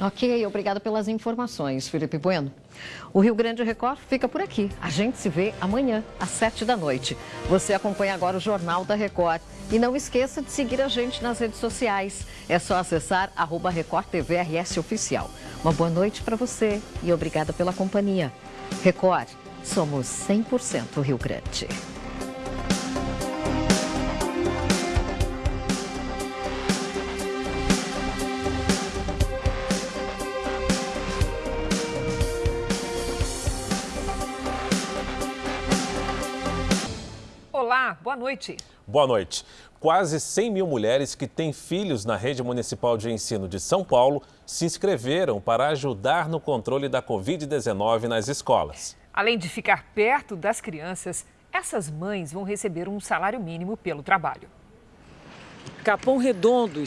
Ok, obrigada pelas informações, Felipe Bueno. O Rio Grande Record fica por aqui. A gente se vê amanhã, às sete da noite. Você acompanha agora o Jornal da Record. E não esqueça de seguir a gente nas redes sociais. É só acessar arroba Record TV RS Oficial. Uma boa noite para você e obrigada pela companhia. Record, somos 100% Rio Grande. Olá, boa noite. Boa noite. Quase 100 mil mulheres que têm filhos na rede municipal de ensino de São Paulo se inscreveram para ajudar no controle da Covid-19 nas escolas. Além de ficar perto das crianças, essas mães vão receber um salário mínimo pelo trabalho. Capão Redondo